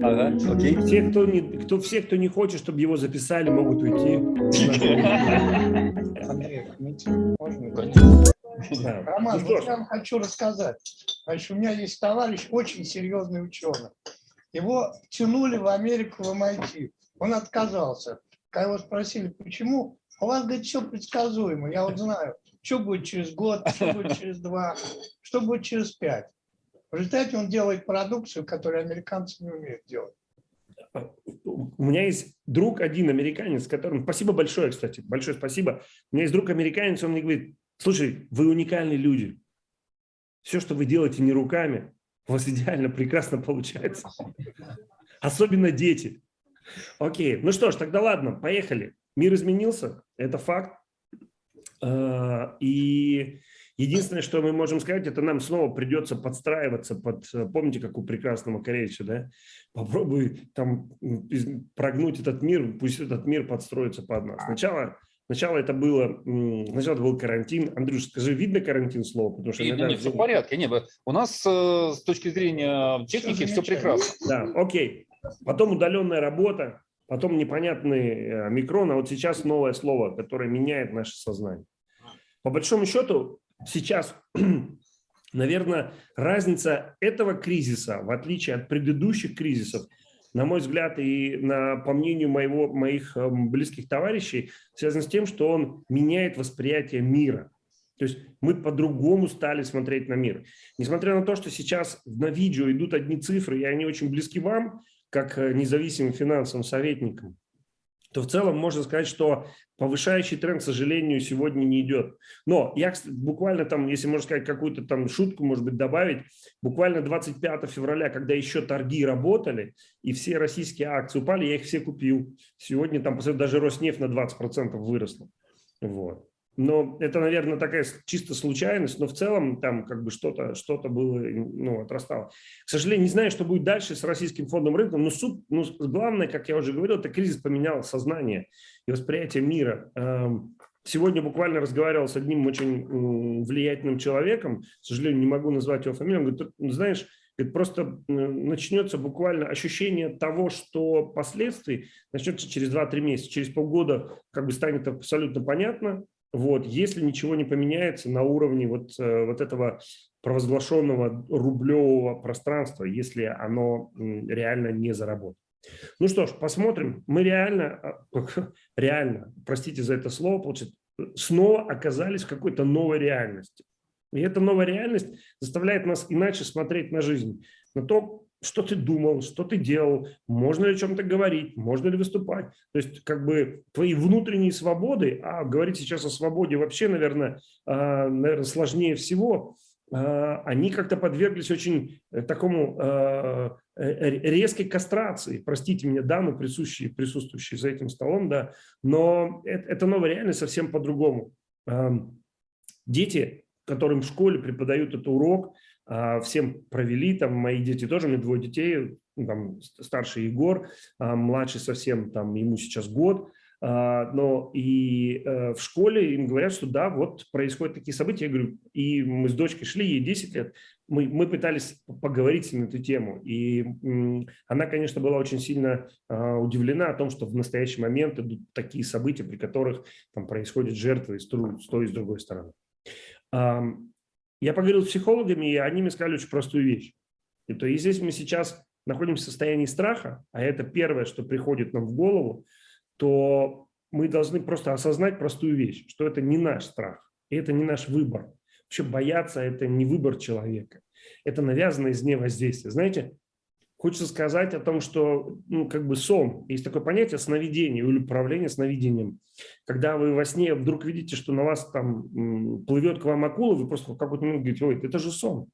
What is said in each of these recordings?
Ага, окей. Все, кто не, кто, все, кто не хочет, чтобы его записали, могут уйти. Андрей, можно? Да. Роман, Ну что вот я вам хочу рассказать. Значит, у меня есть товарищ, очень серьезный ученый. Его тянули в Америку в MIT. Он отказался. Когда его спросили, почему, у вас, говорит, все предсказуемо. Я вот знаю, что будет через год, что будет через два, что будет через пять. В результате он делает продукцию, которую американцы не умеют делать. У меня есть друг один американец, которым... Спасибо большое, кстати, большое спасибо. У меня есть друг американец, он мне говорит, слушай, вы уникальные люди. Все, что вы делаете не руками, у вас идеально, прекрасно получается. Особенно дети. Окей, ну что ж, тогда ладно, поехали. Мир изменился, это факт. А, И единственное, что мы можем сказать, это нам снова придется подстраиваться под, помните, как у прекрасного Корейча, да? Попробуй там прогнуть этот мир, пусть этот мир подстроится под нас. Сначала, сначала это было, сначала это был карантин. Андрюш, скажи, видно карантин слово? Потому что иногда не, все в порядке. Не, вы- у нас э, с точки зрения техники все замечательно. прекрасно. Да, окей. Потом удаленная работа, потом непонятный э, микрон, а вот сейчас новое слово, которое меняет наше сознание. По большому счету, сейчас, наверное, разница этого кризиса, в отличие от предыдущих кризисов, на мой взгляд и на, по мнению моего, моих эм, близких товарищей, связан с тем, что он меняет восприятие мира. То есть мы по-другому стали смотреть на мир. Несмотря на то, что сейчас на видео идут одни цифры, и они очень близки вам, как э, независимым финансовым советникам, то в целом можно сказать, что повышающий тренд, к сожалению, сегодня не идет. Но я буквально там, если можно сказать, какую-то там шутку, может быть, добавить, буквально 25 февраля, когда еще торги работали, и все российские акции упали, я их все купил. Сегодня там даже Роснефть на 20% выросла. Вот. Но это, наверное, такая чисто случайность, но в целом там как бы что-то что было, ну, отрастало. К сожалению, не знаю, что будет дальше с российским фондовым рынком, но суть, ну, главное, как я уже говорил, это кризис поменял сознание и восприятие мира. Сегодня буквально разговаривал с одним очень влиятельным человеком, к сожалению, не могу назвать его фамилию, он говорит, «Ты знаешь, говорит, просто начнется буквально ощущение того, что последствий начнется через 2-3 месяца, через полгода как бы станет абсолютно понятно, вот, если ничего не поменяется на уровне вот, э, вот этого провозглашенного рублевого пространства, если оно реально не заработает. Ну что ж, посмотрим. Мы реально, а, реально, простите за это слово, получается, снова оказались в какой-то новой реальности. И эта новая реальность заставляет нас иначе смотреть на жизнь, на то, что ты думал, что ты делал, можно ли о чем-то говорить, можно ли выступать. То есть как бы твои внутренние свободы, а говорить сейчас о свободе вообще, наверное, а, наверное сложнее всего, а, они как-то подверглись очень э, такому а, э, резкой кастрации. Простите меня, дамы, присущие, присутствующие за этим столом, да, но это, это новая реальность совсем по-другому. Дети, которым в школе преподают этот урок, всем провели, там мои дети тоже, у меня двое детей, ну, там старший Егор, а, младший совсем, там ему сейчас год, а, но и э, в школе им говорят, что да, вот происходят такие события, я говорю, и мы с дочкой шли, ей 10 лет, мы, мы пытались поговорить на эту тему, и она, конечно, была очень сильно а, удивлена о том, что в настоящий момент идут такие события, при которых там происходят жертвы с с той и с другой стороны. Я поговорил с психологами, и они мне сказали очень простую вещь. И то есть, если мы сейчас находимся в состоянии страха, а это первое, что приходит нам в голову, то мы должны просто осознать простую вещь, что это не наш страх, и это не наш выбор. Вообще бояться – это не выбор человека, это навязанное извне воздействие. Знаете, хочется сказать о том, что ну, как бы сон, есть такое понятие сновидение или управление сновидением. Когда вы во сне вдруг видите, что на вас там плывет к вам акула, вы просто в какой-то момент говорите, ой, это же сон.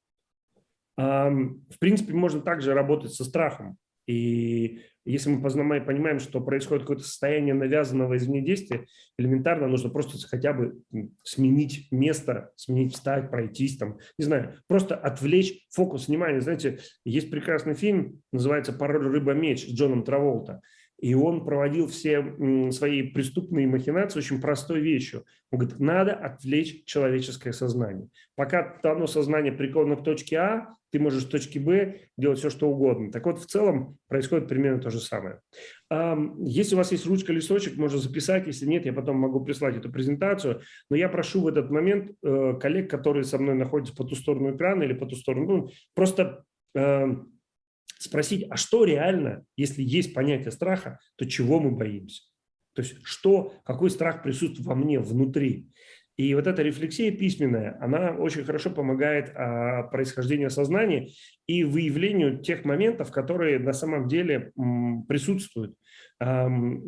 В принципе, можно также работать со страхом. И если мы понимаем, что происходит какое-то состояние навязанного извне действия, элементарно нужно просто хотя бы сменить место, сменить, встать, пройтись, там, не знаю, просто отвлечь фокус внимания. Знаете, есть прекрасный фильм, называется «Пароль рыба-меч» с Джоном Траволта. И он проводил все свои преступные махинации очень простой вещью. Он говорит, надо отвлечь человеческое сознание. Пока оно сознание приковано к точке А, ты можешь с точки Б делать все, что угодно. Так вот, в целом происходит примерно то же самое. Ам, Если у вас есть ручка, листочек, можно записать. Если нет, я потом могу прислать эту презентацию. Но я прошу в этот момент э, коллег, которые со мной находятся по ту сторону экрана или по ту сторону, ну, просто эм, спросить, а что реально, если есть понятие страха, то чего мы боимся? То есть что, какой страх присутствует во мне внутри? И вот эта рефлексия письменная, она очень хорошо помогает а, происхождению сознания и выявлению тех моментов, которые на самом деле м, присутствуют, ам,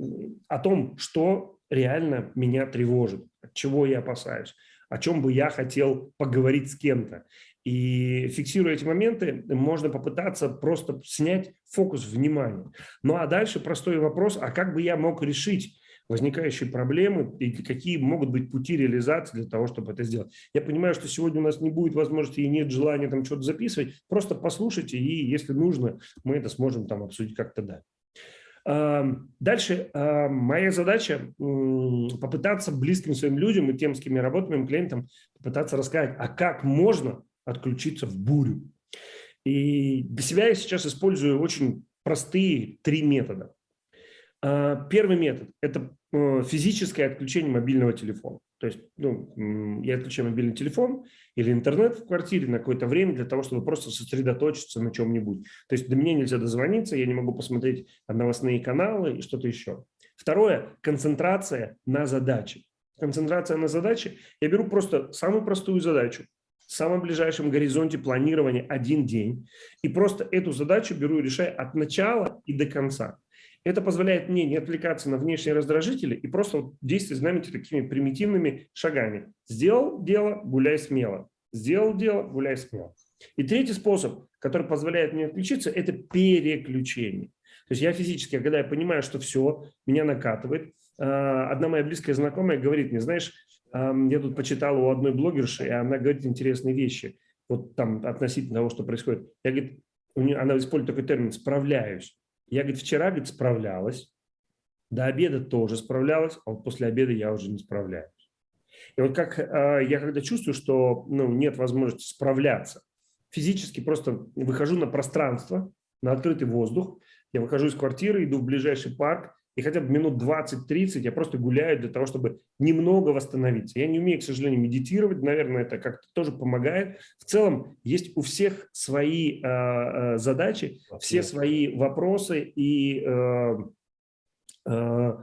о том, что реально меня тревожит, от чего я опасаюсь, о чем бы я хотел поговорить с кем-то. И фиксируя эти моменты, можно попытаться просто снять фокус внимания. Ну а дальше простой вопрос, а как бы я мог решить возникающие проблемы и какие могут быть пути реализации для того, чтобы это сделать. Я понимаю, что сегодня у нас не будет возможности и нет желания там что-то записывать, просто послушайте, и если нужно, мы это сможем там обсудить как-то далее. Дальше моя задача попытаться близким своим людям и тем, с кем я работаю, моим клиентам, попытаться рассказать, а как можно отключиться в бурю. И для себя я сейчас использую очень простые три метода. Первый метод – это э, физическое отключение мобильного телефона. То есть ну, я отключаю мобильный телефон или интернет в квартире на какое-то время для того, чтобы просто сосредоточиться на чем-нибудь. То есть до меня нельзя дозвониться, я не могу посмотреть новостные каналы и что-то еще. Второе – концентрация на задаче. Концентрация на задаче. Я беру просто самую простую задачу, в самом ближайшем горизонте планирования один день, и просто эту задачу беру и решаю от начала и до конца. Это позволяет мне не отвлекаться на внешние раздражители и просто действовать, знаете, такими примитивными шагами. Сделал дело, гуляй смело. Сделал дело, гуляй смело. И третий способ, который позволяет мне отключиться, это переключение. То есть я физически, когда я понимаю, что все, меня накатывает, а, одна моя близкая знакомая говорит мне, знаешь, я тут почитал у одной блогерши, и она говорит интересные вещи, вот там относительно того, что происходит. Я, говорит, она использует такой термин «справляюсь». Я, говорит, вчера, говорит, справлялась, до обеда тоже справлялась, а вот после обеда я уже не справляюсь. И вот как э, я когда чувствую, что ну, нет возможности справляться, физически просто выхожу на пространство, на открытый воздух, я выхожу из квартиры, иду в ближайший парк, и хотя бы минут 20-30 я просто гуляю для того, чтобы немного восстановиться. Я не умею, к сожалению, медитировать, наверное, это как-то тоже помогает. В целом есть у всех свои э, задачи, все свои вопросы, и э, э,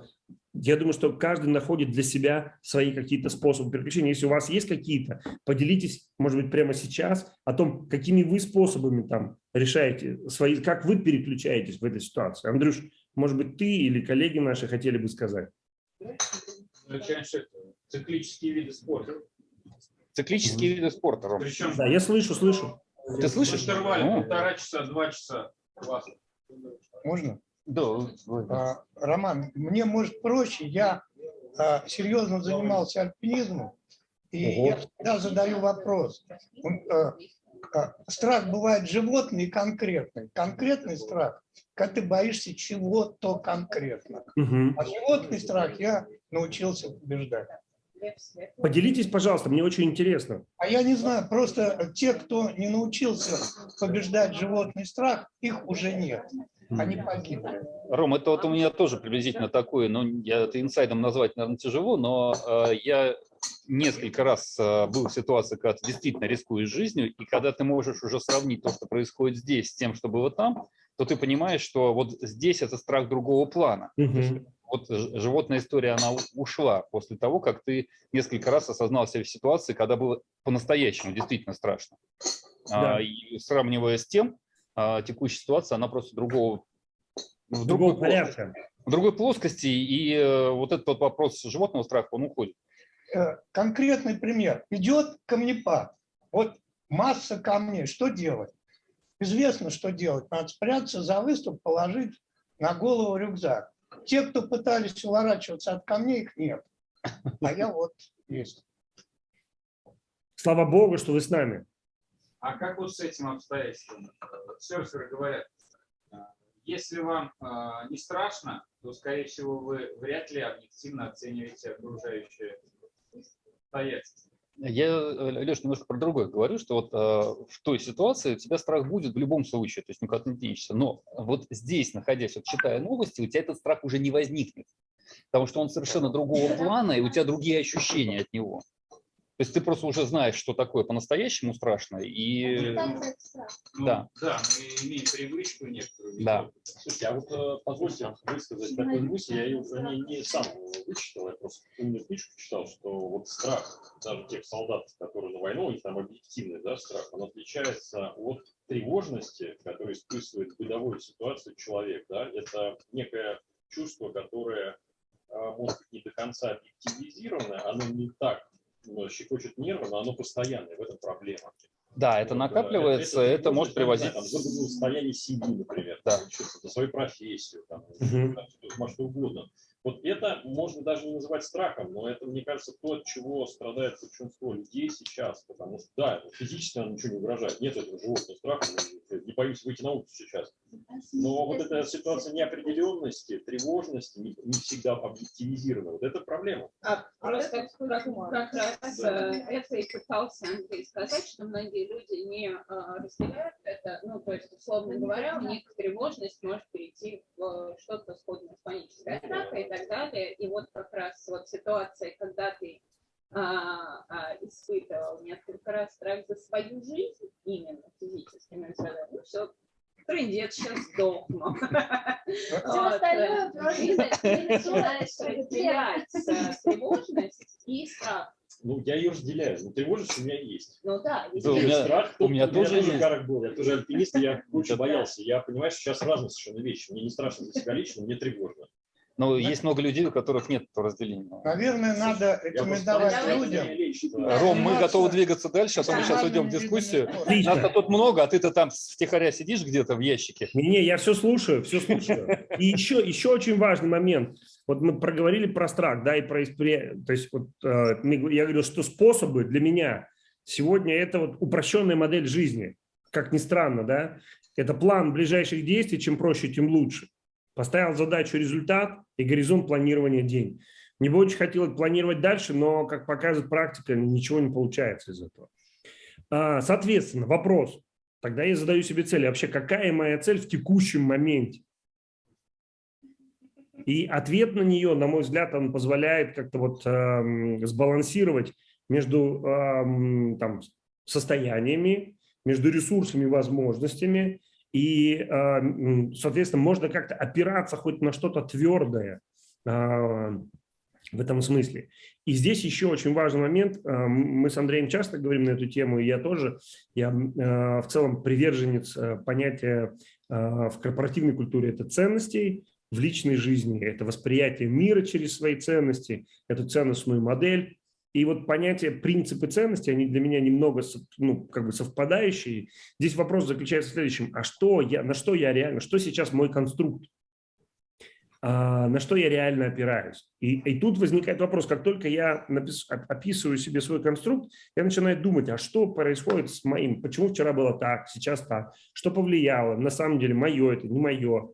я думаю, что каждый находит для себя свои какие-то способы переключения. Если у вас есть какие-то, поделитесь, может быть, прямо сейчас о том, какими вы способами там решаете свои, как вы переключаетесь в этой ситуации. Андрюш, может быть, ты или коллеги наши хотели бы сказать? Циклические виды спорта. Циклические виды спорта, Ром. Причем Да, я слышу, слышу. Ты слышишь? интервале полтора часа, два часа. Можно? Да. А, Роман, мне может проще, я а, серьезно занимался альпинизмом, и Ого. я всегда задаю вопрос. Он, а, Страх бывает животный и конкретный. Конкретный страх, когда ты боишься чего-то конкретно. Мгм. А животный страх я научился побеждать. Поделитесь, пожалуйста, мне очень интересно. А я не знаю, просто те, кто не научился побеждать животный страх, их уже нет. Они погибли. Ром, это вот у меня тоже приблизительно такое, ну, я это инсайдом назвать, наверное, тяжело, но э, я несколько раз э, был в ситуации, когда ты действительно рискуешь жизнью, и когда ты можешь уже сравнить то, что происходит здесь, с тем, что было там, то ты понимаешь, что вот здесь это страх другого плана. Мгм. Вот ж- животная история, она ушла после того, как ты несколько раз осознал себя в ситуации, когда было по-настоящему действительно страшно. Да. А, и сравнивая с тем, а, текущая ситуация, она просто другого, в Другого другой, плоскости, порядка. в другой плоскости, и э, вот этот вот вопрос животного страха, он уходит. Э, Конкретный пример. Идет камнепад. Вот масса камней. Что делать? Известно, что делать. Надо спрятаться за выступ, положить на голову рюкзак. Те, кто пытались уворачиваться от камней, их нет. А я вот есть. Слава Богу, что вы с нами. А как вот с этим обстоятельством? Серферы говорят, э, если вам э, не страшно, то, скорее всего, вы вряд ли объективно оцениваете окружающие обстоятельства. Я, Леш, немножко про другое говорю, что вот э, в той ситуации у тебя страх будет в любом случае, то есть никуда не денешься. Но вот здесь, находясь, вот читая новости, у тебя этот страх уже не возникнет, потому что он совершенно другого плана, и у тебя другие ощущения от него. То есть ты просто уже знаешь, что такое по-настоящему страшно, и Ну, Да. Да, мы имеем привычку некоторую. Да. Слушайте, а вот э, позвольте высказать такую мысль, я ее уже не, не сам вычитал, я просто умную книжку читал, что вот страх даже тех солдат, которые на войну, и там объективный да, страх, он отличается от тревожности, которую испытывает в бытовой ситуации человек. Да? Это некое чувство, которое а, может быть не до конца объективизировано, оно не так ну, щекочет нервы, но оно постоянное, в этом проблема. да, это Вот, накапливается, это, может приводить... Там, за состояние семьи, например, Да. за свою профессию, там, Мгм. там, что, угодно. Вот это можно даже не называть страхом, но это, мне кажется, то, от чего страдает большинство людей сейчас. Потому что, да, физически нам ничего не угрожает. Нет этого животного страха. Не боюсь выйти на улицу сейчас. Но вот эта ситуация неопределенности, тревожности не, не всегда объективизирована. Вот это проблема. А, Просто как, как раз э, это и пытался Андрей сказать, что многие люди не э, разделяют это, ну, то есть, условно говоря, у них тревожность может перейти в э, что-то сходное с панической атакой и так далее. И вот как раз вот ситуация, когда ты а, а, испытывал несколько раз страх за свою жизнь, именно физически, ну, ну все, трындец, сейчас сдохну. Все остальное э, просто тревожность и страх. Ну, я ее разделяю. Но тревожность у меня есть. Ну да, у меня- страх, у меня тоже есть. карок был. Я тоже альпинист, и я очень боялся. Я понимаю, что сейчас разные совершенно вещи. Мне не страшно за себя лично, мне тревожно. Но есть много людей, у которых нет этого разделения. Наверное, надо рекомендовать Давайте. людям. Ром, мы готовы двигаться дальше, а то мы сейчас уйдем в дискуссию. спорта. Отлично. Нас тут много, а ты-то там втихаря сидишь где-то в ящике. Не, я все слушаю, все слушаю. И еще, еще очень важный момент. Вот мы проговорили про страх, да, и про. То есть вот э, я говорю, что способы для меня сегодня это вот упрощенная модель жизни. Как ни странно, да. Это план ближайших действий, чем проще, тем лучше. Поставил задачу результат и горизонт планирования день. Мне бы очень хотелось планировать дальше, но, как показывает практика, ничего не получается из этого. А, Соответственно, вопрос. Тогда я задаю себе цель. Вообще, какая моя цель в текущем моменте? И ответ на нее, на мой взгляд, он позволяет как-то вот эм, сбалансировать между эм, там, состояниями, между ресурсами и возможностями. И, эм, соответственно, можно как-то опираться хоть на что-то твердое э, в этом смысле. И здесь еще очень важный момент. Э, Мы с Андреем часто говорим на эту тему, и я тоже. Я в целом приверженец понятия в корпоративной культуре это ценностей, в личной жизни это восприятие мира через свои ценности, эту ценностную модель. И вот понятие принципы ценности, они для меня немного ну, как бы совпадающие. Здесь вопрос заключается в следующем. А что я, на что я реально, что сейчас мой конструкт? А, на что я реально опираюсь? И, и тут возникает вопрос, как только я напис- оп- описываю себе свой конструкт, я начинаю думать, а что происходит с моим, почему вчера было так, сейчас так, что повлияло, на самом деле мое это, не мое.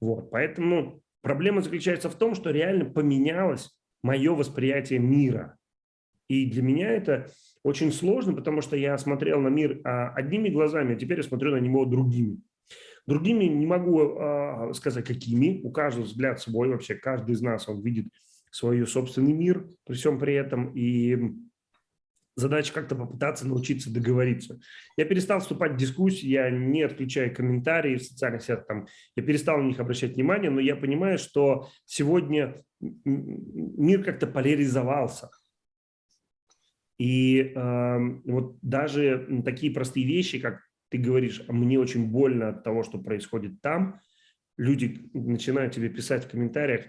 Вот, поэтому проблема заключается в том, что реально поменялось мое восприятие мира. И для меня это очень сложно, потому что я смотрел на мир а, одними глазами, а теперь я смотрю на него другими. Другими не могу а, сказать, какими. У каждого взгляд свой вообще. Каждый из нас, он видит свой собственный мир при всем при этом. И задача как-то попытаться научиться договориться. Я перестал вступать в дискуссии, я не отключаю комментарии в социальных сетях, там, я перестал на них обращать внимание, но я понимаю, что сегодня мир как-то поляризовался. И э, вот даже такие простые вещи, как ты говоришь, «А мне очень больно от того, что происходит там, люди начинают тебе писать в комментариях,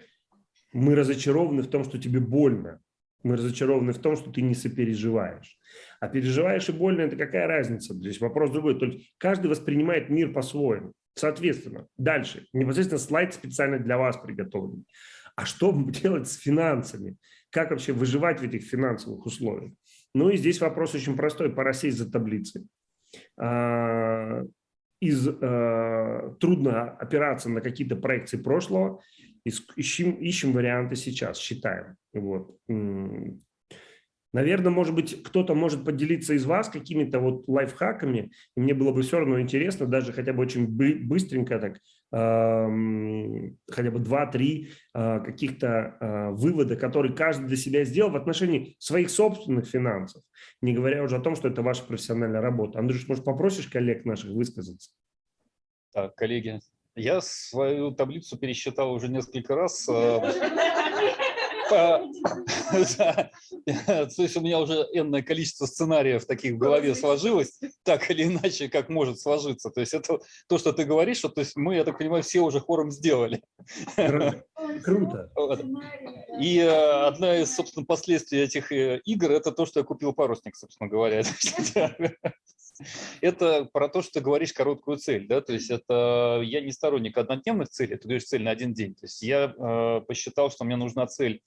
мы разочарованы в том, что тебе больно, мы разочарованы в том, что ты не сопереживаешь. А переживаешь и больно – это какая разница? Здесь вопрос другой. Только каждый воспринимает мир по-своему. Соответственно, дальше. Непосредственно слайд специально для вас приготовлен. А что делать с финансами? Как вообще выживать в этих финансовых условиях? Ну и здесь вопрос очень простой. Пора сесть за таблицей. А, Из, э, трудно опираться на какие-то проекции прошлого ищем, ищем варианты сейчас, считаем. Вот. Наверное, может быть, кто-то может поделиться из вас какими-то вот лайфхаками, и мне было бы все равно интересно, даже хотя бы очень бы- быстренько так, хотя бы два-три э, каких-то э, вывода, которые каждый для себя сделал в отношении своих собственных финансов, не говоря уже о том, что это ваша профессиональная работа. Андрюш, может, попросишь коллег наших высказаться? Так, коллеги, я свою таблицу пересчитал уже несколько раз. Есть у меня уже энное количество сценариев таких в голове сложилось, так или иначе, как может сложиться. То есть это то, что ты говоришь, что то есть мы, я так понимаю, все уже хором сделали. Круто. И э, одна из, собственно, последствий этих э, игр – это то, что я купил парусник, собственно говоря. Это про то, что ты говоришь короткую цель, да, то есть это я не сторонник однодневных целей, ты говоришь цель на один день. То есть я э, посчитал, что мне нужна цель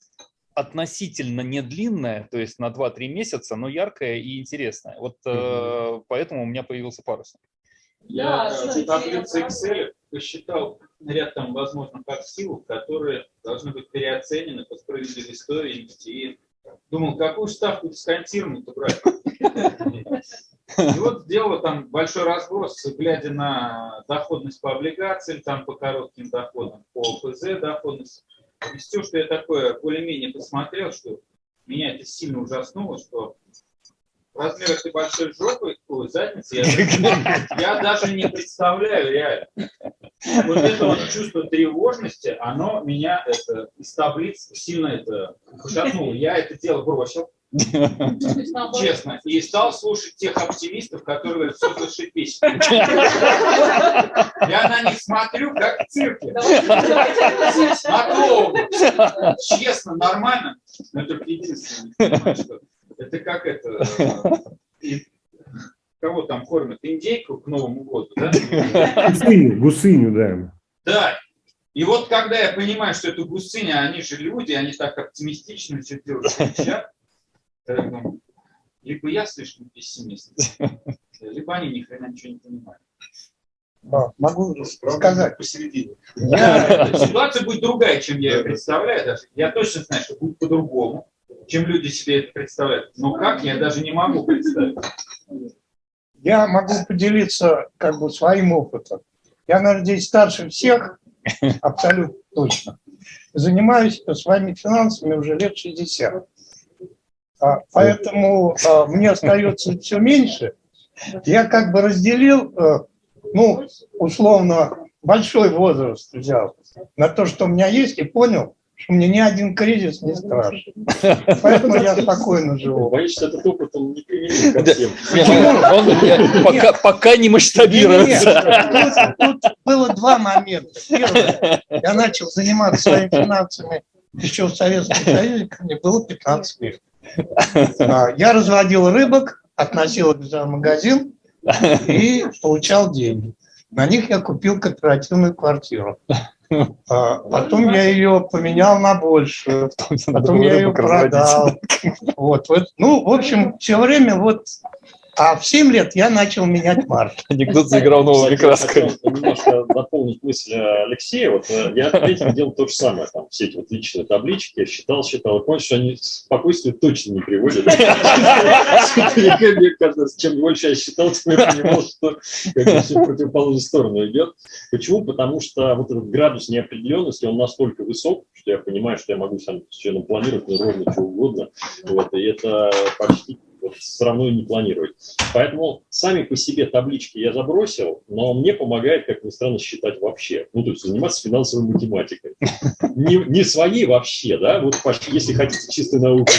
относительно не длинная, то есть на 2-3 месяца, но яркая и интересная. Вот э, поэтому у меня появился парусник. Я Да, в таблице Excel посчитал ряд там возможных активов, которые должны быть переоценены по справедливой стоимости. И думал, какую ставку дисконтированную-то брать? И вот сделал там большой разброс, глядя на доходность по облигациям, там по коротким доходам, по ОФЗ доходность. И все, что я такое более-менее посмотрел, что меня это сильно ужаснуло, что размер этой большой жопы, ой, задницы, я, я даже не представляю реально. Вот это вот чувство тревожности, оно меня это, из таблиц сильно это пошатнуло. Я это дело бросил, честно, и стал слушать тех оптимистов, которые говорят, все зашибись. Я на них смотрю, как в цирке. На клоуна. Честно, нормально. Но только единственное, не понимаю, что это как это... Кого там кормят? Индейку к Новому году, да? Гусыню, гусыню, да. Да. И вот когда я понимаю, что это гусыня, они же люди, они так оптимистично все делают, кричат, думаю, либо я слишком пессимист, либо они ни хрена ничего не понимают. А, Могу сказать. посередине. Я- Ситуация будет другая, чем я ее представляю даже. Я точно знаю, что будет по-другому, чем люди себе это представляют. Но как, я даже не могу представить. Я могу поделиться как бы своим опытом. Я, наверное, здесь старше всех, абсолютно точно. Занимаюсь своими финансами уже лет 60. А, Поэтому а, мне остается все меньше. Я как бы разделил, э, ну, условно, большой возраст взял на то, что у меня есть, и понял, что мне ни один кризис не страшен. Поэтому я спокойно живу. Боюсь, что этот опыт он не применим ко всем. Он э, пока, пока не масштабируется. Тут, тут было два момента. Первое, я начал заниматься своими финансами еще в Советском Союзе, мне было 15 лет. А, Я разводил рыбок, относил их в магазин и получал деньги. На них я купил кооперативную квартиру. А, Потом я ее поменял на большую. Потом я ее продал. Вот, вот. Ну, в общем, все время вот... А в 7 лет я начал менять марш. Анекдот заиграл новыми я красками. немножко дополнить мысль э, Алексея. Вот э, я третьим делал то же самое. Там все эти вот личные таблички, считал, считал. И понял, что они спокойствие точно не приводят. Мне кажется, чем больше я считал, тем я понимал, что в противоположную сторону идет. Почему? Потому что вот этот градус неопределенности, он настолько высок, что я понимаю, что я могу сам с членом планировать ну, ровно что угодно. Вот, и это почти вот, все равно не планировать. Поэтому сами по себе таблички я забросил, но мне помогает, как ни странно, считать вообще. Ну, то есть заниматься финансовой математикой. Не, не свои вообще, да, вот если хотите чистой науки.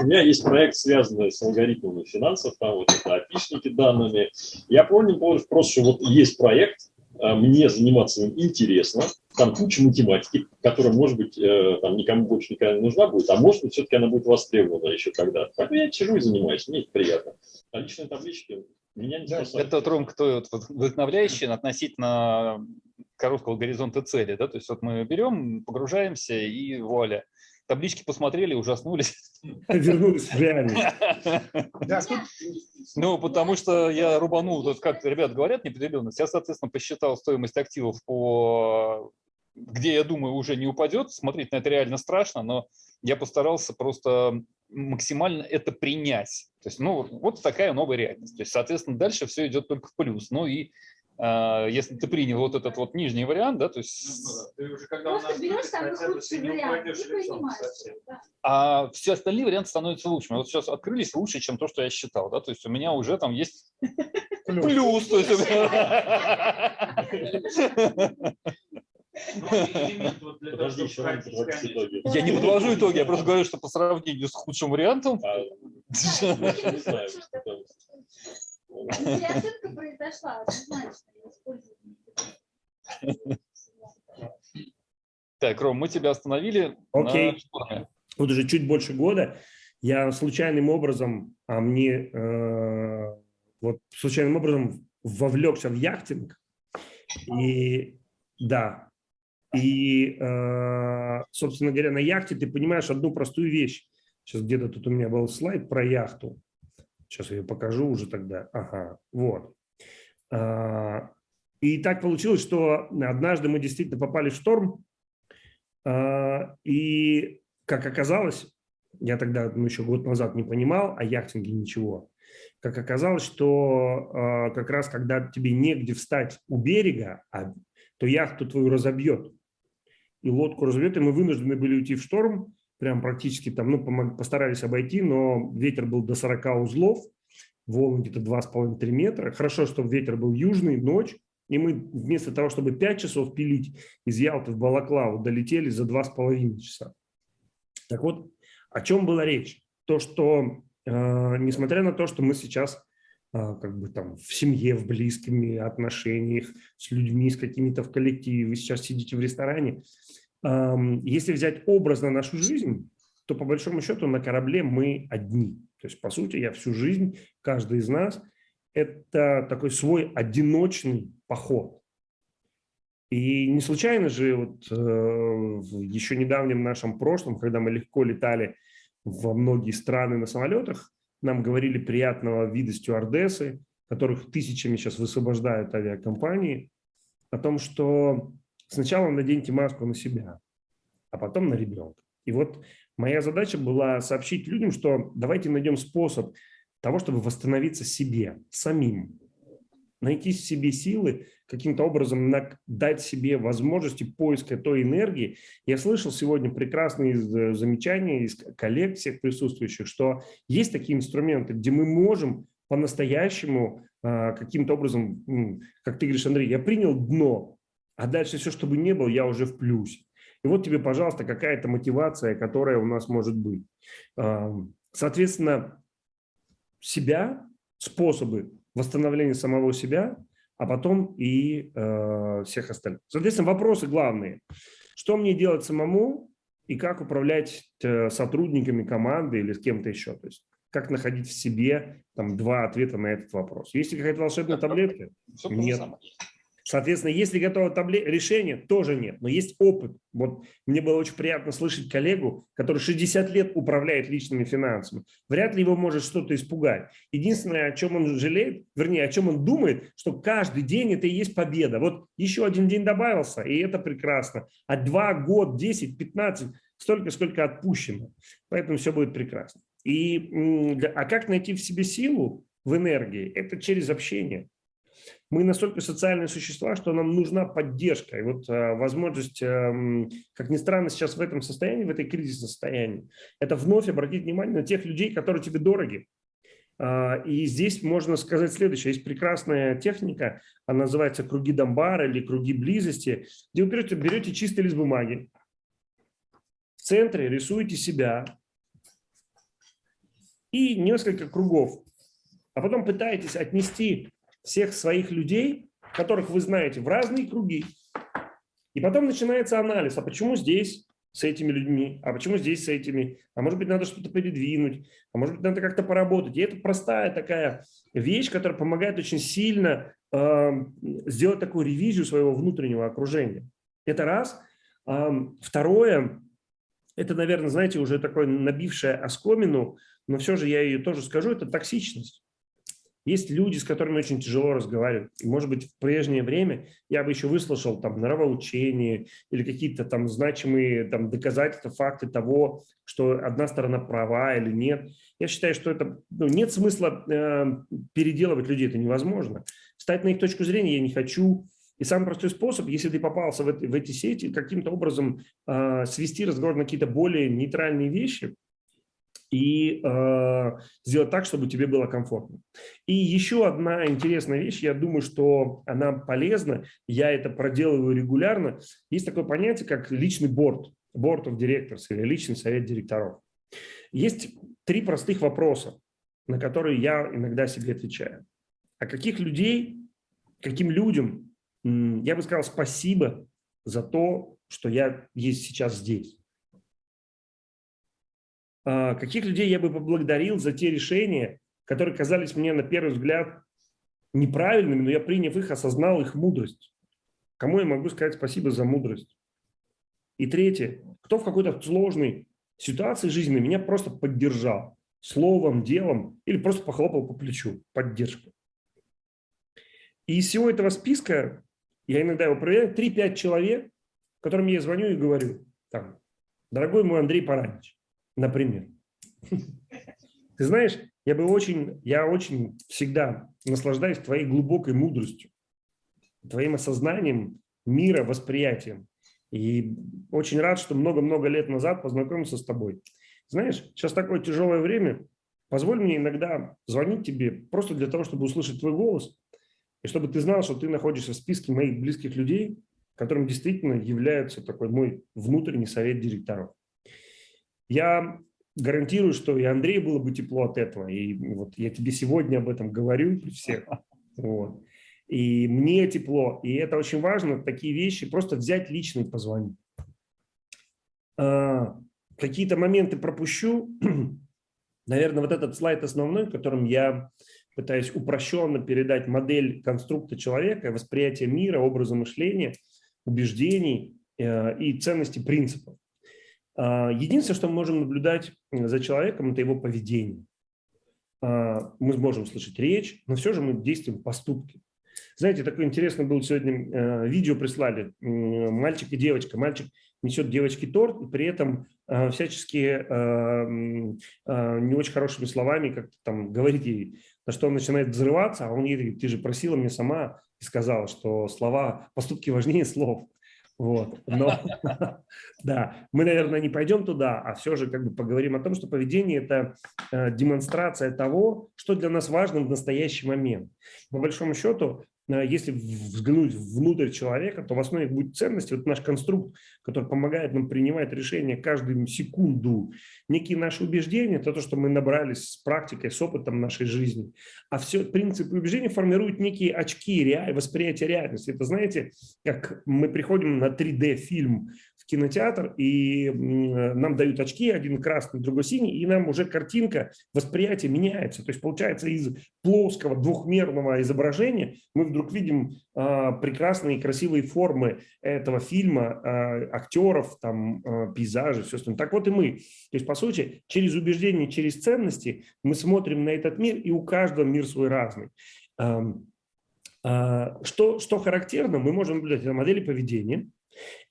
У меня есть проект, связанный с алгоритмами финансов, там вот это опишники данными. Я помню просто, что вот есть проект, мне заниматься им интересно, там куча математики, которая, может быть, э, там никому больше никогда не нужна будет, а может быть, все-таки она будет востребована еще когда-то. Поэтому я сижу и занимаюсь, мне это приятно. А личные таблички меня не спасают. Это, Ром, кто вот вдохновляющий относительно короткого горизонта цели. Да? То есть вот мы берем, погружаемся и вуаля. Таблички посмотрели, ужаснулись. Вернулись в реальность. Ну, потому что я рубанул, вот как ребят говорят, неопределенность. Я, соответственно, посчитал стоимость активов по где, я думаю, уже не упадет. Смотреть на это реально страшно, но я постарался просто максимально это принять. То есть, ну, вот такая новая реальность. То есть, соответственно, дальше все идет только в плюс. Ну и если ты принял вот этот вот нижний вариант, да, то есть... Ну, да. Ты уже когда у Просто нас берешь самый худший вариант и принимаешь. Да. А все остальные варианты становятся лучшими. Вот сейчас открылись лучше, чем то, что я считал. Да? То есть у меня уже там есть плюс. то есть Подожди, еще итоги. Я не подвожу итоги, я просто говорю, что по сравнению с худшим вариантом, А, Да, не знаю, что это. Если ошибка произошла, ее используют. так, Ром, мы тебя остановили Окей. на вот уже чуть больше года, я случайным образом, а мне э, вот случайным образом вовлекся в яхтинг. И да, и, э, собственно говоря, на яхте ты понимаешь одну простую вещь. Сейчас где-то тут у меня был слайд про яхту. Сейчас я ее покажу уже тогда. Ага, вот. А, И так получилось, что однажды мы действительно попали в шторм, а, и как оказалось, я тогда ну, еще год назад не понимал о яхтинге ничего. Как оказалось, что э, как раз когда тебе негде встать у берега, а, то яхту твою разобьет. И лодку разобьет, и мы вынуждены были уйти в шторм, прям практически там, ну, постарались обойти, но ветер был до 40 узлов, волны где-то 2,5-3 метра. Хорошо, что ветер был южный, ночь, и мы вместо того, чтобы 5 часов пилить из Ялты в Балаклаву, долетели за 2,5 часа. Так вот, о чем была речь? То, что э, несмотря на то, что мы сейчас э, как бы там в семье, в близкими отношениях, с людьми, с какими-то в коллективе, вы сейчас сидите в ресторане, если взять образно нашу жизнь, то по большому счету на корабле мы одни. То есть, по сути, я всю жизнь, каждый из нас, это такой свой одиночный поход. И не случайно же вот, э, в еще недавнем нашем прошлом, когда мы легко летали во многие страны на самолетах, нам говорили приятного вида стюардессы, которых тысячами сейчас высвобождают авиакомпании, о том, что сначала наденьте маску на себя, а потом на ребенка. И вот моя задача была сообщить людям, что давайте найдем способ того, чтобы восстановиться себе, самим, найти в себе силы, каким-то образом дать себе возможности поиска той энергии. Я слышал сегодня прекрасные з- замечания из коллег всех присутствующих, что есть такие инструменты, где мы можем по-настоящему а, каким-то образом, как ты говоришь, Андрей, я принял дно, а дальше все, что бы не было, я уже в плюсе. И вот тебе, пожалуйста, какая-то мотивация, которая у нас может быть. Соответственно, себя, способы восстановления самого себя, а потом и э, всех остальных. Соответственно, вопросы главные. Что мне делать самому и как управлять э, сотрудниками команды или с кем-то еще? То есть как находить в себе там два ответа на этот вопрос. Есть ли какая-то волшебная таблетка? Нет. Соответственно, если готово табле... решение, тоже нет, но есть опыт. Вот мне было очень приятно слышать коллегу, который 60 лет управляет личными финансами. Вряд ли его может что-то испугать. Единственное, о чем он жалеет, вернее, о чем он думает, что каждый день это и есть победа. Вот еще один день добавился, и это прекрасно. А два, год, 10, 15, столько, сколько отпущено. Поэтому все будет прекрасно. И, а как найти в себе силу в энергии? Это через общение мы настолько социальные существа, что нам нужна поддержка. И вот э, возможность, эм, как ни странно, сейчас в этом состоянии, в этой кризисном состоянии, это вновь обратить внимание на тех людей, которые тебе дороги. А, И здесь можно сказать следующее. Есть прекрасная техника, она называется круги Дамбара или круги близости, где вы берете, берете чистый лист бумаги, в центре рисуете себя и несколько кругов, а потом пытаетесь отнести всех своих людей, которых вы знаете, в разные круги. И потом начинается анализ, а почему здесь с этими людьми, а почему здесь с этими, а может быть надо что-то передвинуть, а может быть надо как-то поработать. И это простая такая вещь, которая помогает очень сильно э, сделать такую ревизию своего внутреннего окружения. Это раз. А, второе, это, наверное, знаете, уже такое набившее оскомину, но все же я ее тоже скажу, это токсичность. Есть люди, с которыми очень тяжело разговаривать. И, может быть, в прежнее время я бы еще выслушал там нравоучение или какие-то там значимые там, доказательства, факты того, что одна сторона права или нет. Я считаю, что это ну, нет смысла э, переделывать людей, это невозможно. Встать на их точку зрения я не хочу. И самый простой способ, если ты попался в, это, в эти сети, каким-то образом э, свести разговор на какие-то более нейтральные вещи и э, сделать так, чтобы тебе было комфортно. И еще одна интересная вещь, я думаю, что она полезна, я это проделываю регулярно. Есть такое понятие, как личный борт, board of directors или личный совет директоров. Есть три простых вопроса, на которые я иногда себе отвечаю. А каких людей, каким людям я бы сказал спасибо за то, что я есть сейчас здесь. А каких людей я бы поблагодарил за те решения, которые казались мне на первый взгляд неправильными, но я, приняв их, осознал их мудрость. Кому я могу сказать спасибо за мудрость? И третье, кто в какой-то сложной ситуации жизненной меня просто поддержал словом, делом или просто похлопал по плечу, поддержка. И из всего этого списка я иногда его проверяю, 3-5 человек, которым я звоню и говорю, там, дорогой мой Андрей Паранич, например. Ты знаешь, я бы очень, я очень всегда наслаждаюсь твоей глубокой мудростью, твоим осознанием мира, восприятием. И очень рад, что много-много лет назад познакомился с тобой. Знаешь, сейчас такое тяжелое время. Позволь мне иногда звонить тебе просто для того, чтобы услышать твой голос и чтобы ты знал, что ты находишься в списке моих близких людей, которым действительно является такой мой внутренний совет директоров. Я гарантирую, что и Андрею было бы тепло от этого. И вот я тебе сегодня об этом говорю при всех. Вот. И мне тепло. И это очень важно, такие вещи, просто взять лично и позвонить. А, Какие-то моменты пропущу. Наверное, вот этот слайд основной, которым я пытаюсь упрощенно передать модель конструкта человека, восприятие мира, образа мышления, убеждений э, и ценностей принципов. А, единственное, что мы можем наблюдать за человеком, это его поведение. А, мы можем слышать речь, но все же мы действуем поступки. Знаете, такое интересное было сегодня, э, видео прислали, мальчик и девочка. Мальчик несет девочке торт, и при этом э, всячески не очень хорошими словами как-то там говорит ей, на что он начинает взрываться, а он ей говорит, ты же просила мне сама и сказала, что слова, поступки важнее слов. Вот. Но, да, мы, наверное, не пойдем туда, а все же как бы поговорим о том, что поведение – это э, демонстрация того, что для нас важно в настоящий момент. По большому счету, если взглянуть внутрь человека, то в основе будет ценность, вот наш конструкт, который помогает нам принимать решения каждую секунду. Некие наши убеждения, это то, что мы набрались с практикой, с опытом нашей жизни. А все принципы убеждения формируют некие очки реаль, восприятия реальности. Это, знаете, как мы приходим на 3D-фильм кинотеатр, и нам дают очки, один красный, другой синий, и нам уже картинка, восприятие меняется. То есть получается из плоского двухмерного изображения мы вдруг видим а, прекрасные красивые формы этого фильма, а, актеров, там, а, пейзажи, все остальное. Так вот и мы. То есть, по сути, через убеждения, через ценности мы смотрим на этот мир, и у каждого мир свой разный. Что, что характерно, мы можем наблюдать на модели поведения,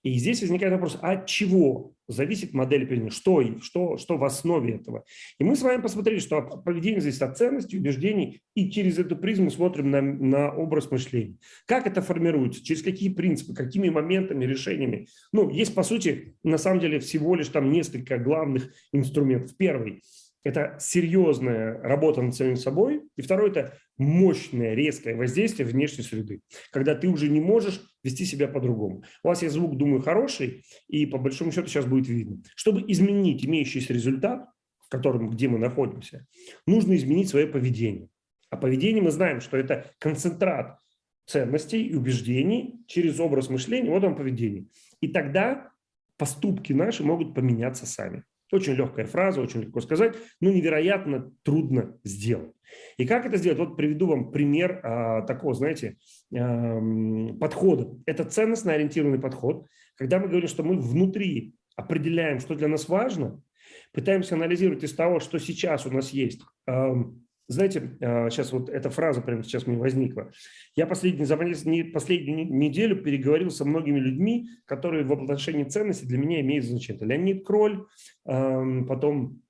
и здесь возникает вопрос, от чего зависит модель поведения, что, что, что в основе этого. И мы с вами посмотрели, что поведение зависит от ценностей, убеждений, и через эту призму смотрим на, на образ мышления. Как это формируется, через какие принципы, какими моментами, решениями. Ну, есть, по сути, на самом деле всего лишь там несколько главных инструментов. Первый – это серьезная работа над самим собой. И второе – это мощное, резкое воздействие внешней среды, когда ты уже не можешь вести себя по-другому. У вас есть звук, думаю, хороший, и по большому счету сейчас будет видно. Чтобы изменить имеющийся результат, в котором, где мы находимся, нужно изменить свое поведение. А поведение мы знаем, что это концентрат ценностей и убеждений через образ мышления, вот он поведение. И тогда поступки наши могут поменяться сами. Очень легкая фраза, очень легко сказать, но невероятно трудно сделать. И как это сделать? Вот приведу вам пример а, такого, знаете, а, подхода. Это ценностно ориентированный подход, когда мы говорим, что мы внутри определяем, что для нас важно, пытаемся анализировать из того, что сейчас у нас есть, а, знаете, сейчас вот эта фраза прямо сейчас мне возникла. Я последний, за последнюю неделю переговорил со многими людьми, которые в отношении ценностей для меня имеют значение. Леонид Кроль, потом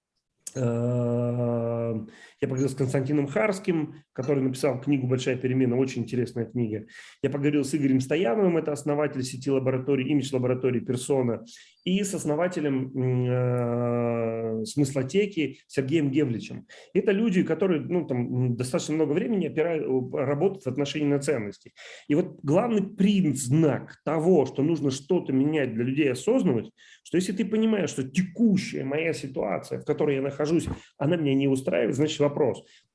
Эм, я поговорил с Константином Харским, который написал книгу «Большая перемена», очень интересная книга. Я поговорил с Игорем Стояновым, это основатель сети лабораторий, имидж лаборатории «Персона», и с основателем э, смыслотеки Сергеем Гевличем. Это люди, которые ну, там, достаточно много времени опирают, работают в отношении на ценности. И вот главный признак того, что нужно что-то менять для людей осознанных, что если ты понимаешь, что текущая моя ситуация, в которой я нахожусь, она меня не устраивает, значит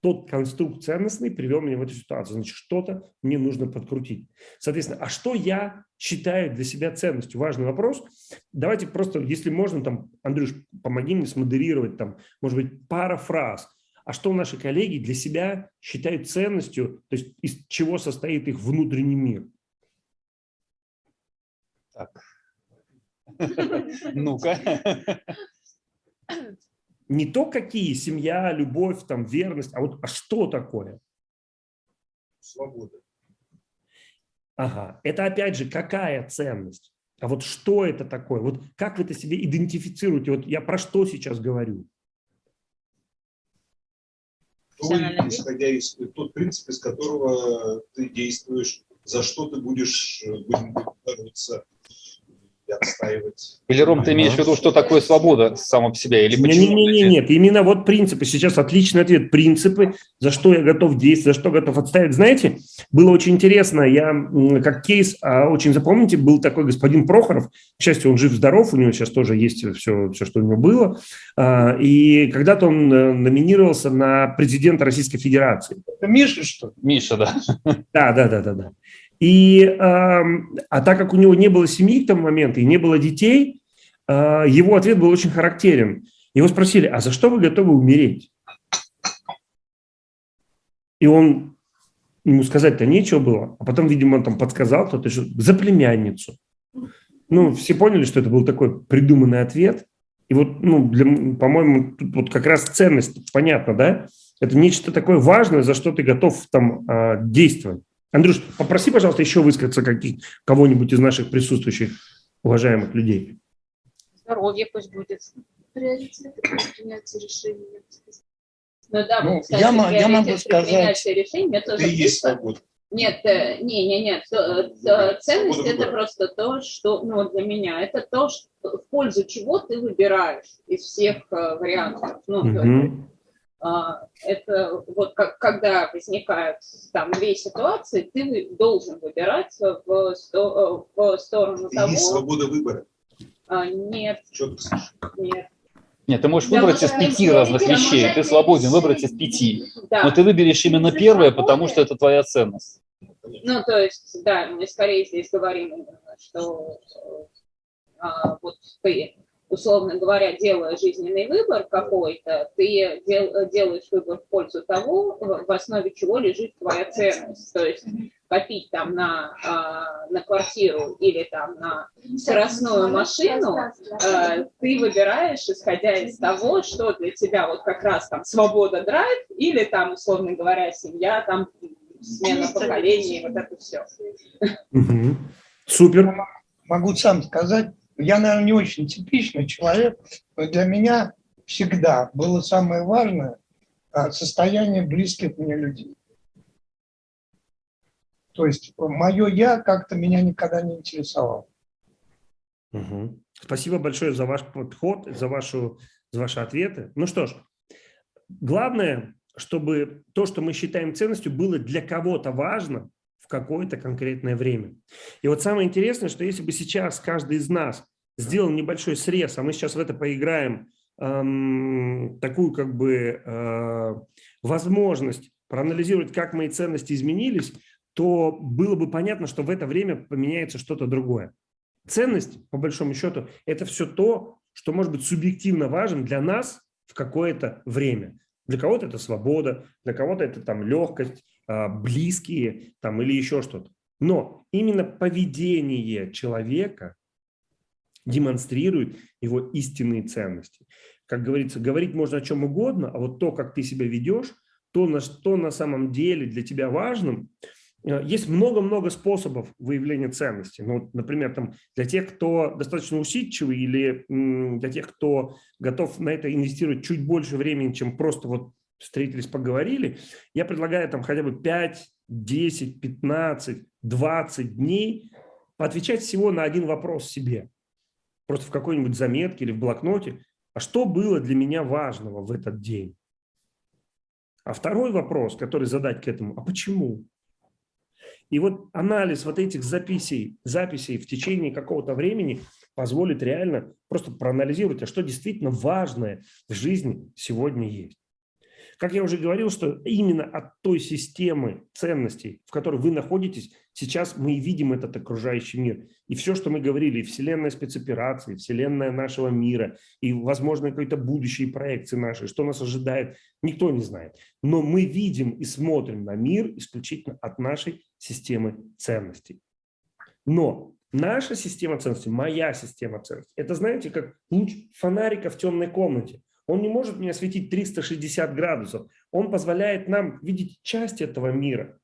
тот конструкт ценностный привел меня в эту ситуацию, значит что-то мне нужно подкрутить. Соответственно, а что я считаю для себя ценностью? Важный вопрос. Давайте просто, если можно, там, Андрюш, помоги мне смодерировать, там, может быть, пара фраз. А что наши коллеги для себя считают ценностью, то есть из чего состоит их внутренний мир? Так, Ну-ка. Не то, какие семья, любовь, там, верность, а вот а что такое? Свобода. Ага, это опять же какая ценность? А вот что это такое? Вот как вы это себе идентифицируете? Вот я про что сейчас говорю? То, исходя из тот принцип, из которого ты действуешь, за что ты будешь, э, будем бороться, отстаивать. Или, Ром, ты имеешь в виду, что такое свобода сама по себе? Или почему? Нет, нет, нет, нет, именно вот принципы. Сейчас отличный ответ. Принципы, за что я готов действовать, за что готов отставить. Знаете, было очень интересно, я как кейс, а очень запомните, был такой господин Прохоров, к счастью, он жив-здоров, у него сейчас тоже есть все, все, что у него было. А, и когда-то он э, номинировался на президента Российской Федерации. Это Миша, что ли? Миша, да. Да, да, да, да, да. И, а так как у него не было семьи к тому моменту и не было детей, а, его ответ был очень характерен. Его спросили, а за что вы готовы умереть? И он, ему сказать-то нечего было, а потом, видимо, он там подсказал кто-то, что за племянницу. Ну, все поняли, что это был такой придуманный ответ. И вот, ну, по-моему, тут вот как раз ценность, понятно, да? Это нечто такое важное, за что ты готов там а, действовать. Андрюш, попроси, пожалуйста, еще высказаться каких, кого-нибудь из наших присутствующих уважаемых людей. Здоровье пусть будет. Приоритеты принятия решений. Ну да, ну, кстати, я, я могу сказать, решения, это есть свобода. Нет, э, не, не, нет. Ценность это просто то, что, ну, для меня, это то, что, в пользу чего ты выбираешь из всех э, вариантов. Ну. А, это вот как, когда возникают там две ситуации, ты должен выбирать в, сто, в сторону и того... Есть свобода выбора? А, нет. Четко Нет. Нет, ты можешь выбрать из пяти разных вещей, ты свободен выбрать из пяти, да. но ты выберешь именно первое, потому что это твоя ценность. Ну, то есть, да, мы скорее здесь говорим, что а, вот ты условно говоря, делая жизненный выбор какой-то, ты дел, делаешь выбор в пользу того, в основе чего лежит твоя ценность. То есть копить там на, а, на квартиру или там на скоростную машину, а, ты выбираешь, исходя из того, что для тебя вот как раз там свобода драйв или там, условно говоря, семья, там смена поколений, вот это все. Супер. Могу сам сказать, я, наверное, не очень типичный человек, но для меня всегда было самое важное а, состояние близких мне людей. То есть мое «я» как-то меня никогда не интересовало. Угу. Спасибо большое за ваш подход, за, вашу, за ваши ответы. Ну что ж, главное, чтобы то, что мы считаем ценностью, было для кого-то важно в какое-то конкретное время. И вот самое интересное, что если бы сейчас каждый из нас сделал небольшой срез, а мы сейчас в это поиграем, эм, такую как бы э, возможность проанализировать, как мои ценности изменились, то было бы понятно, что в это время поменяется что-то другое. Ценность, по большому счету, это все то, что может быть субъективно важным для нас в какое-то время. Для кого-то это свобода, для кого-то это там легкость, э, близкие там, или еще что-то. Но именно поведение человека демонстрирует его истинные ценности. Как говорится, говорить можно о чем угодно, а вот то, как ты себя ведешь, то, на что на самом деле для тебя важным, э, есть много-много способов выявления ценности. Ну, например, там, для тех, кто достаточно усидчивый или для тех, кто готов на это инвестировать чуть больше времени, чем просто вот встретились, поговорили, я предлагаю там хотя бы 5, 10, 15, 20 дней поотвечать всего на один вопрос себе. Просто в какой-нибудь заметке или в блокноте. А что было для меня важного в этот день? А второй вопрос, который задать к этому, а почему? И вот анализ вот этих записей, записей в течение какого-то времени позволит реально просто проанализировать, а что действительно важное в жизни сегодня есть. Как я уже говорил, что именно от той системы ценностей, в которой вы находитесь, сейчас мы и видим этот окружающий мир. И все, что мы говорили, вселенная спецоперации, вселенная нашего мира, и, возможно, какие-то будущие проекции наши, что нас ожидает, никто не знает. Но мы видим и смотрим на мир исключительно от нашей системы ценностей. Но наша система ценностей, моя система ценностей, это, знаете, как луч фонарика в темной комнате. Он не может мне осветить 360 градусов. Он позволяет нам видеть часть этого мира.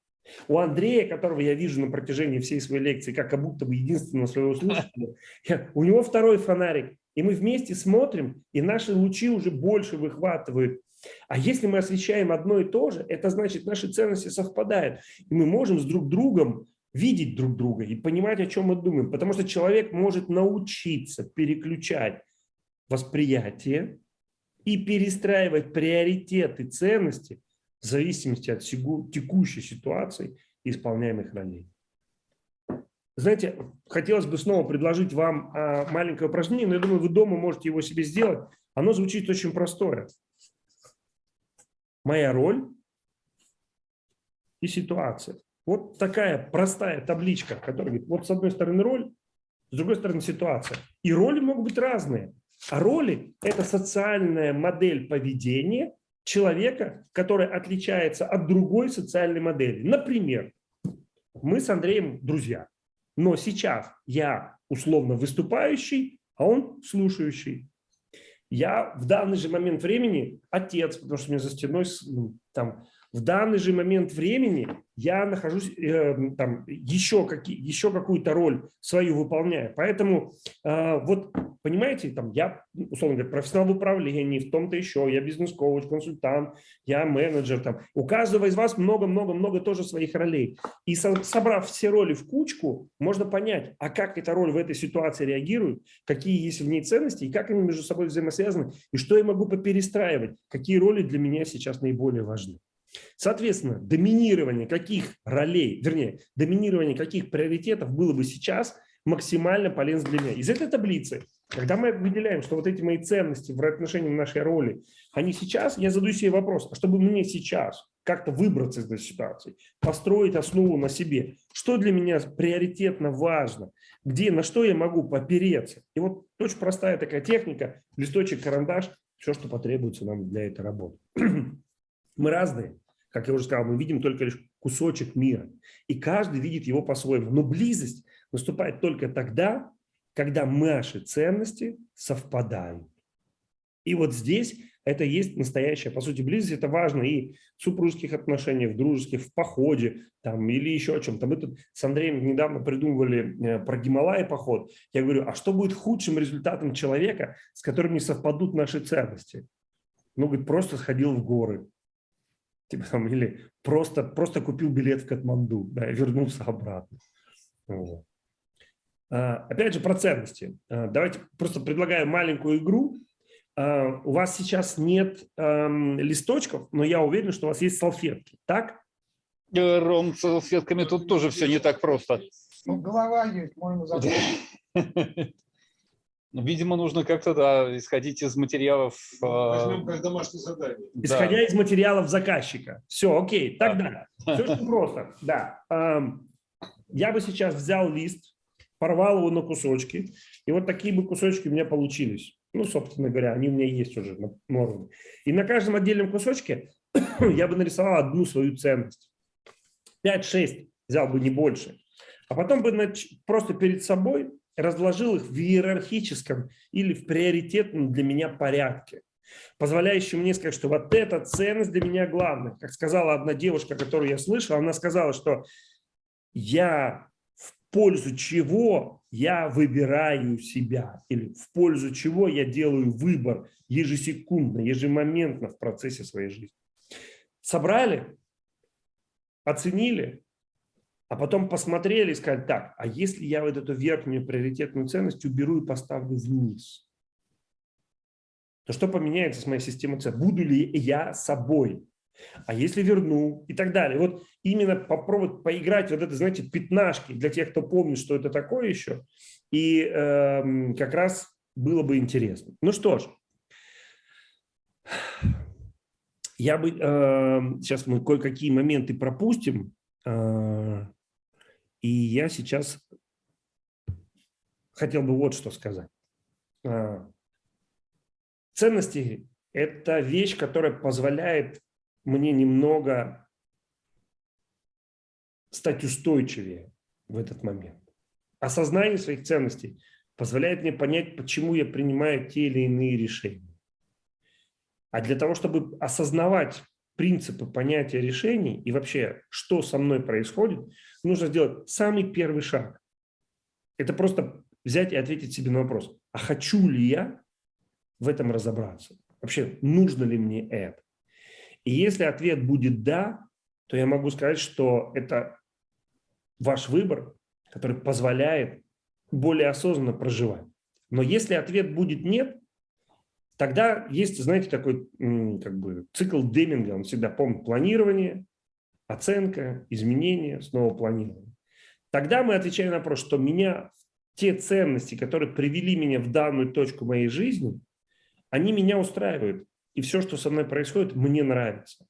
У Андрея, которого я вижу на протяжении всей своей лекции, как будто бы единственного своего слушателя, у него второй фонарик. И мы вместе смотрим, и наши лучи уже больше выхватывают. А если мы освещаем одно и то же, это значит, наши ценности совпадают. И мы можем с друг другом видеть друг друга и понимать, о чем мы думаем. Потому что человек может научиться переключать восприятие и перестраивать приоритеты ценности в зависимости от текущей ситуации исполняемых ролей. Знаете, хотелось бы снова предложить вам а, маленькое упражнение, но я думаю, вы дома можете его себе сделать. Оно звучит очень простое. Моя роль и ситуация. Вот такая простая табличка, которая говорит, вот с одной стороны роль, с другой стороны ситуация. И роли могут быть разные. А роли – это социальная модель поведения человека, которая отличается от другой социальной модели. Например, мы с Андреем друзья, но сейчас я условно выступающий, а он слушающий. Я в данный же момент времени отец, потому что у меня за стеной ну, там в данный же момент времени я нахожусь э, там еще, еще какую-то роль свою выполняю. Поэтому э, вот, понимаете, там я, условно говоря, профессионал в управлении, в том-то еще, я бизнес-коуч, консультант, я менеджер. Там. У каждого из вас много-много-много тоже своих ролей. И со, собрав все роли в кучку, можно понять, а как эта роль в этой ситуации реагирует, какие есть в ней ценности, и как они между собой взаимосвязаны, и что я могу поперестраивать, какие роли для меня сейчас наиболее важны. Соответственно, доминирование каких ролей, вернее, доминирование каких приоритетов было бы сейчас максимально полезно для меня. Из этой таблицы, когда мы выделяем, что вот эти мои ценности в отношении нашей роли, они сейчас, я задаю себе вопрос, а чтобы мне сейчас как-то выбраться из этой ситуации, построить основу на себе, что для меня приоритетно важно, где, на что я могу попереться. И вот очень простая такая техника, листочек, карандаш, все, что потребуется нам для этой работы. Мы разные. Как я уже сказал, мы видим только лишь кусочек мира. И каждый видит его по-своему. Но близость наступает только тогда, когда наши ценности совпадают. И вот здесь это есть настоящая, по сути, близость. Это важно и в супружеских отношениях, в дружеских, в походе там, или еще о чем-то. Мы тут с Андреем недавно придумывали э, про Гималай поход. Я говорю, а что будет худшим результатом человека, с которым не совпадут наши ценности? Ну, говорит, просто сходил в горы типа, там, или просто, просто купил билет в Катманду да, и вернулся обратно. Вот. А, опять же, про ценности. А, давайте просто предлагаю маленькую игру. А, у вас сейчас нет эм, листочков, но я уверен, что у вас есть салфетки, так? Э, Ром, с салфетками тут тоже все не так просто. Ну, голова есть, можно забыть. Ну, видимо, нужно как-то да, исходить из материалов. Возьмем как домашнее задание. Исходя да. из материалов заказчика. Все, окей, тогда. Да. Все очень просто. Да. Я бы сейчас взял лист, порвал его на кусочки, и вот такие бы кусочки у меня получились. Ну, собственно говоря, они у меня есть уже на норме. И на каждом отдельном кусочке я бы нарисовал одну свою ценность. 5-6 взял бы не больше. А потом бы просто перед собой разложил их в иерархическом или в приоритетном для меня порядке. позволяющим мне сказать, что вот эта ценность для меня главная. Как сказала одна девушка, которую я слышал, она сказала, что я в пользу чего я выбираю себя, или в пользу чего я делаю выбор ежесекундно, ежемоментно в процессе своей жизни. Собрали, оценили, а потом посмотрели и сказали, так, а если я вот эту верхнюю приоритетную ценность уберу и поставлю вниз, то что поменяется с моей системой цен? Буду ли я собой? А если верну и так далее. Вот именно попробовать поиграть вот это, знаете, пятнашки для тех, кто помнит, что это такое еще. И э, как раз было бы интересно. Ну что ж, я бы, э, сейчас мы кое-какие моменты пропустим. Э, и я сейчас хотел бы вот что сказать. Э, ценности – это вещь, которая позволяет мне немного стать устойчивее в этот момент. Осознание своих ценностей позволяет мне понять, почему я принимаю те или иные решения. А для того, чтобы осознавать принципы понятия решений и вообще, что со мной происходит, нужно сделать самый первый шаг. Это просто взять и ответить себе на вопрос, а хочу ли я в этом разобраться? Вообще, нужно ли мне это? И если ответ будет «да», то я могу сказать, что это ваш выбор, который позволяет более осознанно проживать. Но если ответ будет «нет», тогда есть, знаете, такой как бы, цикл Деминга, он всегда помнит планирование, оценка, изменение, снова планирование. Тогда мы отвечаем на вопрос, что меня, те ценности, которые привели меня в данную точку моей жизни, они меня устраивают и все, что со мной происходит, мне нравится.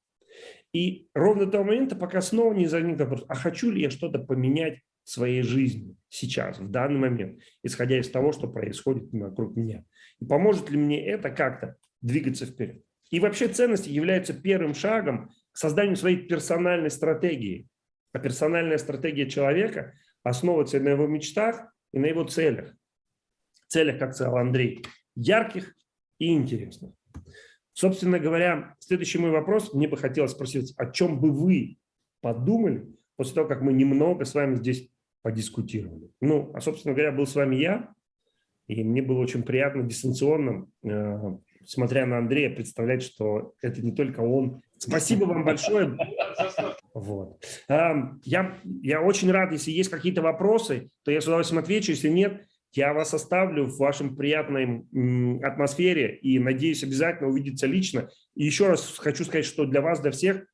И ровно до того момента, пока снова не возникнет вопрос, а хочу ли я что-то поменять в своей жизни сейчас, в данный момент, исходя из того, что происходит вокруг меня. Поможет ли мне это как-то двигаться вперед. И вообще ценности являются первым шагом к созданию своей персональной стратегии. А персональная стратегия человека основывается на его мечтах и на его целях. Целях, как сказал Андрей, ярких и интересных. Собственно говоря, следующий мой вопрос, мне бы хотелось спросить, о чем бы вы подумали после того, как мы немного с вами здесь подискутировали. Ну, а, собственно говоря, был с вами я, и мне было очень приятно дистанционно, э, смотря на Андрея, представлять, что это не только он. Спасибо вам большое. Вот. Я, я очень рад, если есть какие-то вопросы, то я с удовольствием отвечу, если нет, я вас оставлю в вашем приятной атмосфере и надеюсь обязательно увидеться лично. И еще раз хочу сказать, что для вас, для всех